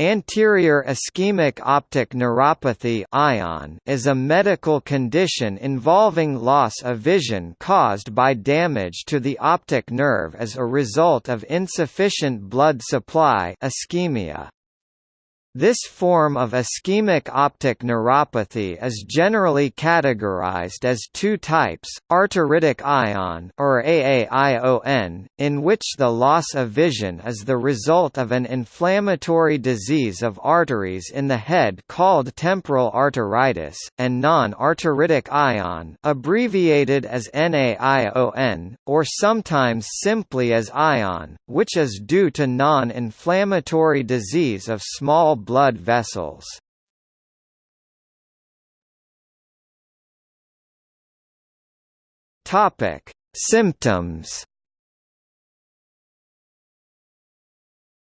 Anterior ischemic optic neuropathy (ION) is a medical condition involving loss of vision caused by damage to the optic nerve as a result of insufficient blood supply ischemia. This form of ischemic optic neuropathy is generally categorized as two types, arteritic ion or AAION, in which the loss of vision is the result of an inflammatory disease of arteries in the head called temporal arteritis, and non-arteritic ion abbreviated as NAION, or sometimes simply as ion, which is due to non-inflammatory disease of small blood vessels. Topic: Symptoms.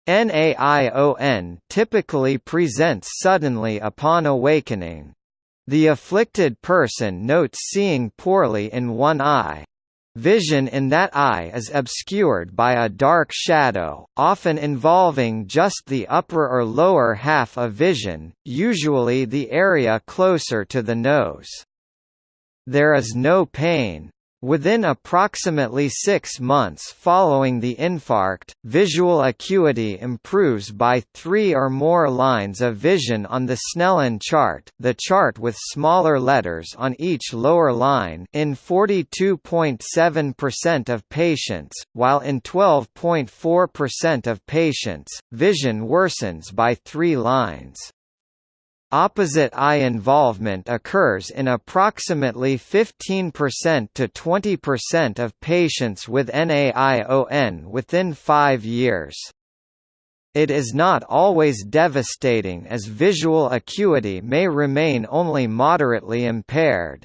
NAION typically presents suddenly upon awakening. The afflicted person notes seeing poorly in one eye, Vision in that eye is obscured by a dark shadow, often involving just the upper or lower half of vision, usually the area closer to the nose. There is no pain. Within approximately six months following the infarct, visual acuity improves by three or more lines of vision on the Snellen chart the chart with smaller letters on each lower line in 42.7% of patients, while in 12.4% of patients, vision worsens by three lines. Opposite eye involvement occurs in approximately 15% to 20% of patients with NAION within five years. It is not always devastating as visual acuity may remain only moderately impaired.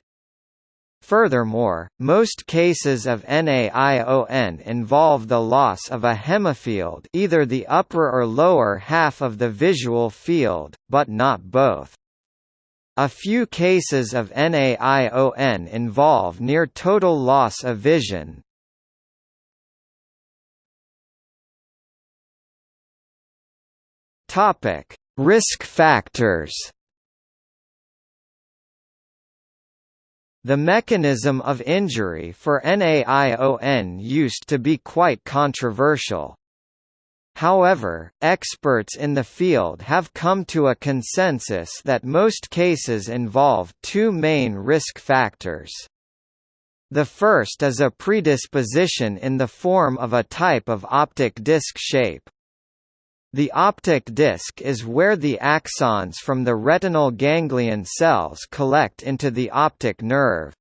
Furthermore, most cases of NAION involve the loss of a hemifield either the upper or lower half of the visual field, but not both. A few cases of NAION involve near total loss of vision. Risk factors The mechanism of injury for NAION used to be quite controversial. However, experts in the field have come to a consensus that most cases involve two main risk factors. The first is a predisposition in the form of a type of optic disc shape. The optic disc is where the axons from the retinal ganglion cells collect into the optic nerve.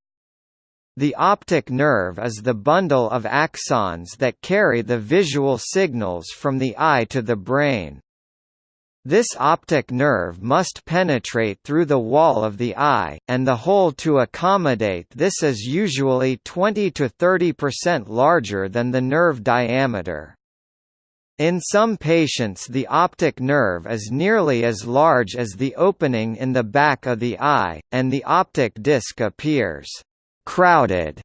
The optic nerve is the bundle of axons that carry the visual signals from the eye to the brain. This optic nerve must penetrate through the wall of the eye, and the hole to accommodate this is usually 20 to 30% larger than the nerve diameter. In some patients the optic nerve is nearly as large as the opening in the back of the eye, and the optic disc appears «crowded»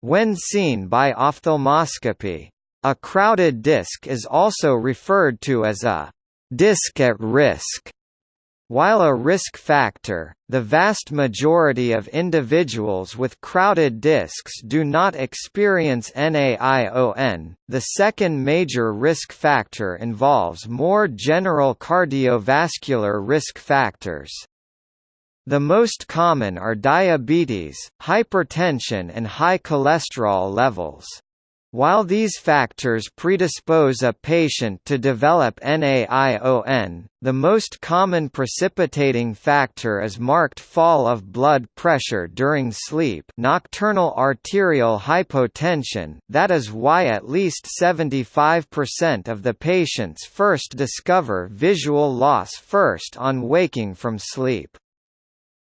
when seen by ophthalmoscopy. A crowded disc is also referred to as a «disc at risk» While a risk factor, the vast majority of individuals with crowded discs do not experience NAION. The second major risk factor involves more general cardiovascular risk factors. The most common are diabetes, hypertension and high cholesterol levels. While these factors predispose a patient to develop NAION, the most common precipitating factor is marked fall of blood pressure during sleep nocturnal arterial hypotension that is why at least 75% of the patients first discover visual loss first on waking from sleep.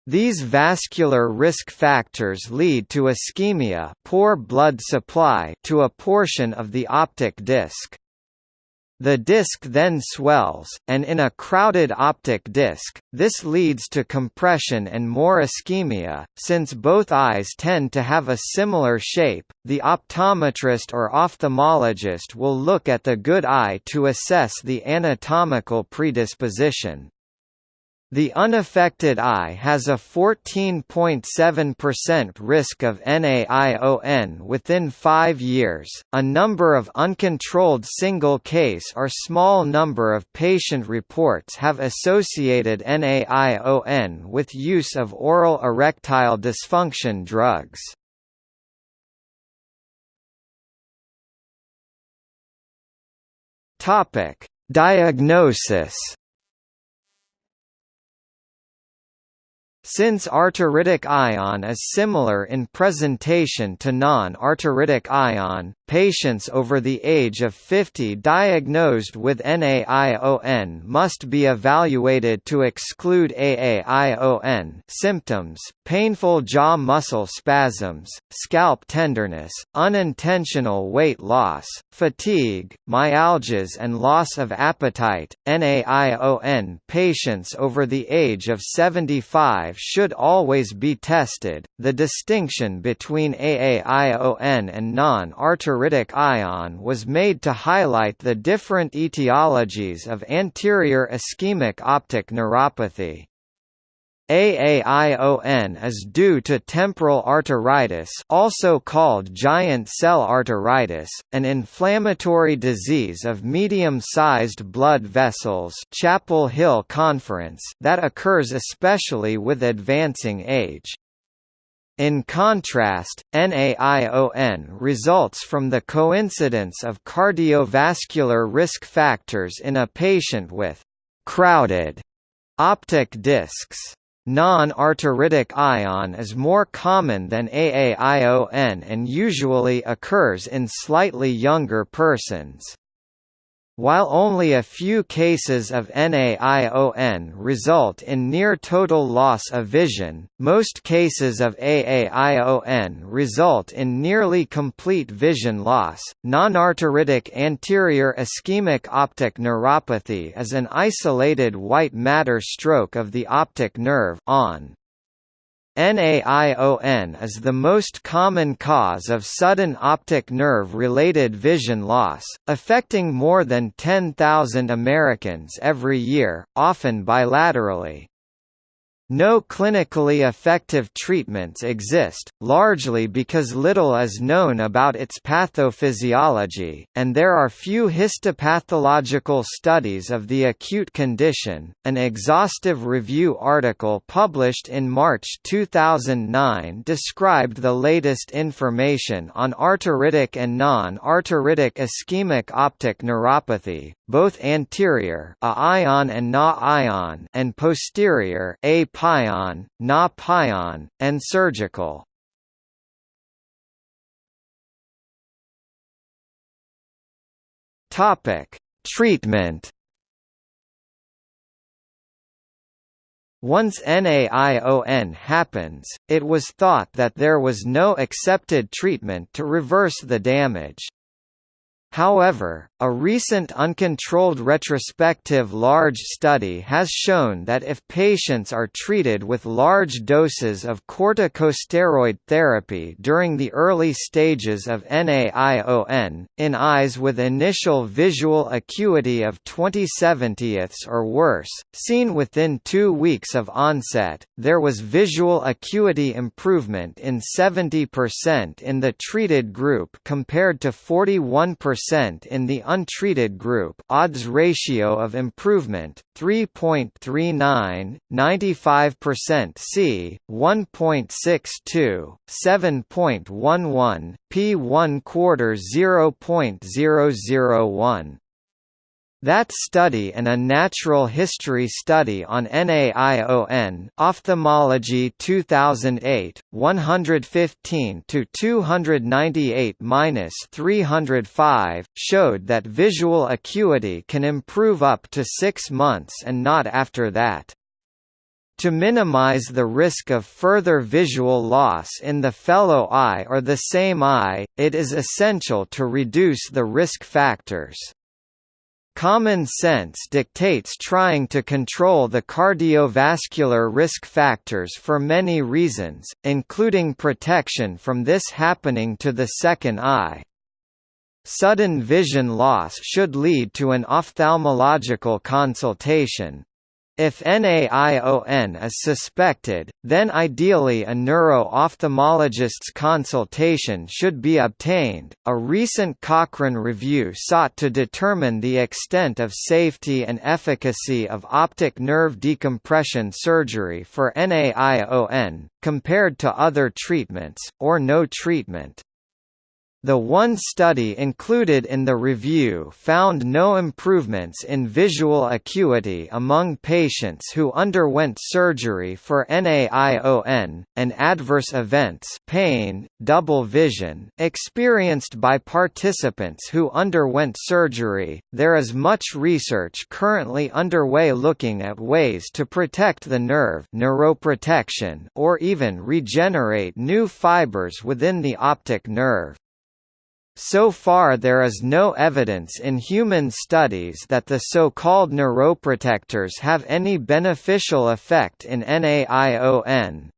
These vascular risk factors lead to ischemia poor blood supply to a portion of the optic disc. The disc then swells, and in a crowded optic disc, this leads to compression and more ischemia. Since both eyes tend to have a similar shape, the optometrist or ophthalmologist will look at the good eye to assess the anatomical predisposition. The unaffected eye has a 14.7% risk of NAION within 5 years. A number of uncontrolled single case or small number of patient reports have associated NAION with use of oral erectile dysfunction drugs. Topic: Diagnosis Since arteritic ion is similar in presentation to non-arteritic ion, patients over the age of 50 diagnosed with NAION must be evaluated to exclude AAION symptoms, painful jaw muscle spasms, scalp tenderness, unintentional weight loss, fatigue, myalgias and loss of appetite. NAION patients over the age of 75 should always be tested. The distinction between AAION and non-arteritic ion was made to highlight the different etiologies of anterior ischemic optic neuropathy. AAION is due to temporal arteritis also called giant cell arteritis, an inflammatory disease of medium-sized blood vessels Chapel Hill Conference that occurs especially with advancing age. In contrast, NAION results from the coincidence of cardiovascular risk factors in a patient with «crowded» optic discs. Non-arteritic ion is more common than AAION and usually occurs in slightly younger persons. While only a few cases of NAION result in near total loss of vision, most cases of AAION result in nearly complete vision loss. Nonarteritic anterior ischemic optic neuropathy is an isolated white matter stroke of the optic nerve on NAION is the most common cause of sudden optic nerve-related vision loss, affecting more than 10,000 Americans every year, often bilaterally. No clinically effective treatments exist, largely because little is known about its pathophysiology, and there are few histopathological studies of the acute condition. An exhaustive review article published in March 2009 described the latest information on arteritic and non-arteritic ischemic optic neuropathy, both anterior a ion and na ion and posterior a pion, na pion, and surgical. Topic: Treatment. Once NAION happens, it was thought that there was no accepted treatment to reverse the damage. However, a recent uncontrolled retrospective large study has shown that if patients are treated with large doses of corticosteroid therapy during the early stages of NAION, in eyes with initial visual acuity of 20/70ths or worse, seen within two weeks of onset, there was visual acuity improvement in 70% in the treated group compared to 41% percent in the untreated group odds ratio of improvement, 3.39, 95% C, 1.62, 7.11, p 1 quarter 0.001. That study and a natural history study on NAION Ophthalmology 2008, 115 to 298-305 showed that visual acuity can improve up to 6 months and not after that. To minimize the risk of further visual loss in the fellow eye or the same eye, it is essential to reduce the risk factors. Common sense dictates trying to control the cardiovascular risk factors for many reasons, including protection from this happening to the second eye. Sudden vision loss should lead to an ophthalmological consultation, if NAION is suspected, then ideally a neuro-ophthalmologist's consultation should be obtained. A recent Cochrane review sought to determine the extent of safety and efficacy of optic nerve decompression surgery for NAION, compared to other treatments, or no treatment. The one study included in the review found no improvements in visual acuity among patients who underwent surgery for NAION, and adverse events pain, double vision experienced by participants who underwent surgery. There is much research currently underway looking at ways to protect the nerve neuroprotection or even regenerate new fibers within the optic nerve. So far there is no evidence in human studies that the so-called neuroprotectors have any beneficial effect in NAION.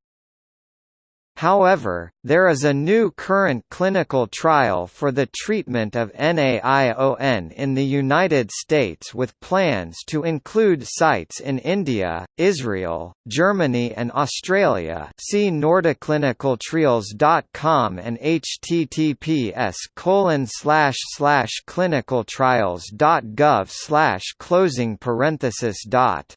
However, there is a new current clinical trial for the treatment of NAION in the United States with plans to include sites in India, Israel, Germany and Australia. See nordiclinicaltrials.com and https clinicaltrials.gov closing parenthesis dot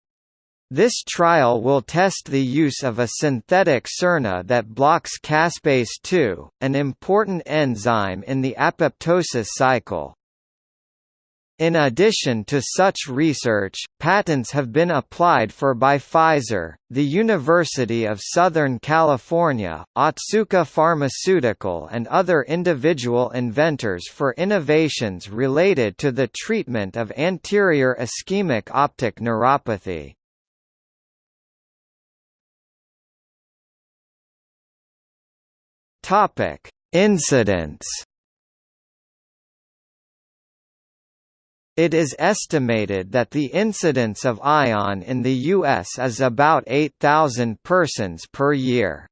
this trial will test the use of a synthetic siRNA that blocks caspase-2, an important enzyme in the apoptosis cycle. In addition to such research, patents have been applied for by Pfizer, the University of Southern California, Otsuka Pharmaceutical and other individual inventors for innovations related to the treatment of anterior ischemic optic neuropathy. Topic: Incidence. It is estimated that the incidence of ION in the U.S. is about 8,000 persons per year.